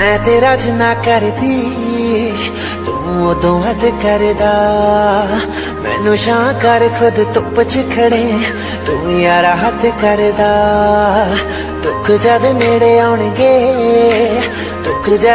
ਮੈਂ ਤੇਰਾ ਜਿੰਨਾ ਕਰਦੀ, ਤੂੰ ਉਦੋਂ ਹੱਦ ਕਰਦਾ। ਮੈਨੂੰ ਸ਼ਾਂ ਕਰ ਖੁਦ ਧੁੱਪ ਚ ਖੜੇ, ਤੂੰ ਯਾਰਾ ਹੱਥ ਕਰਦਾ। ਦੁੱਖ ਜਦ ਨੇੜੇ ਆਉਣਗੇ